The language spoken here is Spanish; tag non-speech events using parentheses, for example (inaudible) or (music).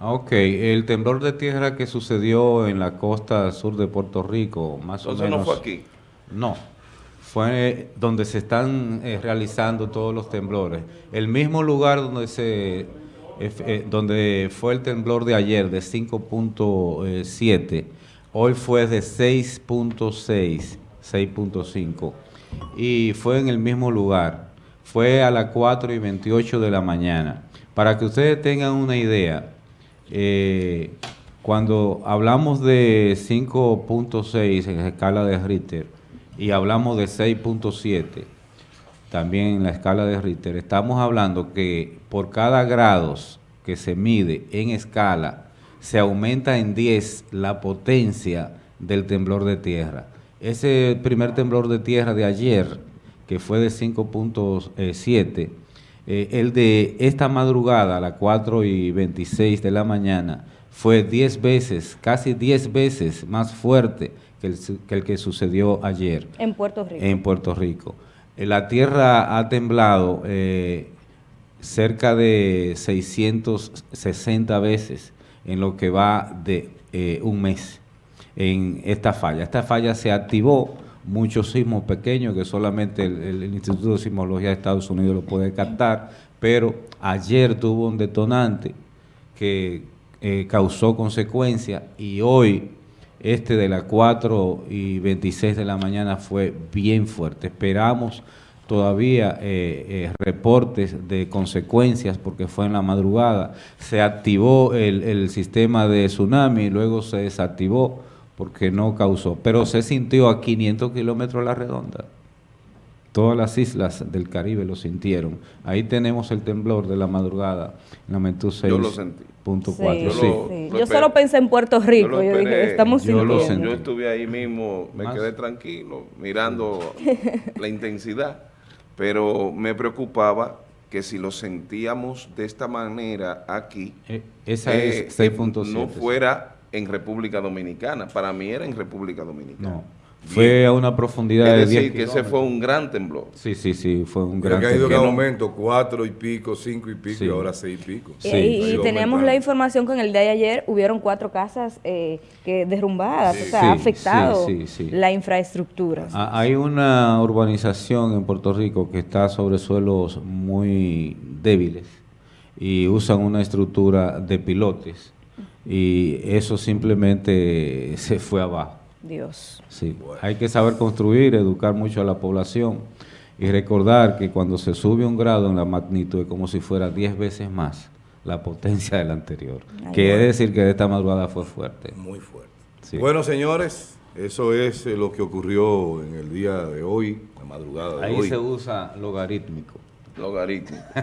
Ah, Ok, el temblor de tierra que sucedió en la costa sur de Puerto Rico, más Entonces o menos. no fue aquí. No, fue donde se están eh, realizando todos los temblores. El mismo lugar donde se eh, eh, donde fue el temblor de ayer de 5.7, hoy fue de 6.6, 6.5 y fue en el mismo lugar. Fue a las 4 y 28 de la mañana. Para que ustedes tengan una idea, eh, cuando hablamos de 5.6 en la escala de Richter y hablamos de 6.7, también en la escala de Richter, estamos hablando que por cada grados que se mide en escala, se aumenta en 10 la potencia del temblor de tierra. Ese primer temblor de tierra de ayer, que fue de 5.7, eh, el de esta madrugada, a las 4 y 26 de la mañana, fue 10 veces, casi 10 veces más fuerte que el, que el que sucedió ayer En Puerto Rico. en Puerto Rico. Eh, La tierra ha temblado eh, cerca de 660 veces en lo que va de eh, un mes en esta falla. Esta falla se activó, muchos sismos pequeños que solamente el, Instituto de Sismología de Estados Unidos lo puede captar, pero ayer tuvo un detonante que eh, causó consecuencias y hoy este de las 4 y 26 de la mañana fue bien fuerte. Esperamos todavía eh, eh, reportes de consecuencias porque fue en la madrugada. Se activó el, el sistema de tsunami luego se desactivó porque no causó. Pero se sintió a 500 kilómetros a la redonda. Todas las islas del Caribe lo sintieron. Ahí tenemos el temblor de la madrugada, en la magnitud Yo lo sentí. 6.4. Sí, Yo sí. lo- sí. lo Yo solo pensé en Puerto Rico. lo Yo, dije, esperé. estamos Yo lo sintiendo. sentí. Yo estuve ahí mismo, me Más- quedé tranquilo, mirando la intensidad, pero me preocupaba que si lo sentíamos de esta manera aquí, Eh, esa eh, es 6.7. no sí. fuera en República Dominicana. Para mí era en República Dominicana. No. Fue a una profundidad de Es 10 decir, que ese kilómetros. fue un gran temblor. Sí, sí, sí, fue un Creo gran que ha ido en temblor. aumento, cuatro y pico, cinco y pico, Sí. y ahora seis y pico. Y- Sí. y, aumentando. la información que en el día de ayer hubieron cuatro casas eh, que derrumbadas, Sí. o sea, Sí, ha afectado sí, sí, sí. la infraestructura. Ah, Hay una urbanización en Puerto Rico que está sobre suelos muy débiles y usan una estructura de pilotes y eso simplemente se fue abajo. Dios. Sí, hay que saber construir, educar mucho a la población y recordar que cuando se sube un grado en la magnitud es como si fuera 10 veces más la potencia del anterior. Ay, Quiere bueno. decir que esta madrugada fue fuerte. Muy fuerte. Sí. Bueno, señores, eso es eh, lo que ocurrió en el día de hoy, la madrugada de Ahí hoy. se usa logarítmico. Logarítmico. (laughs)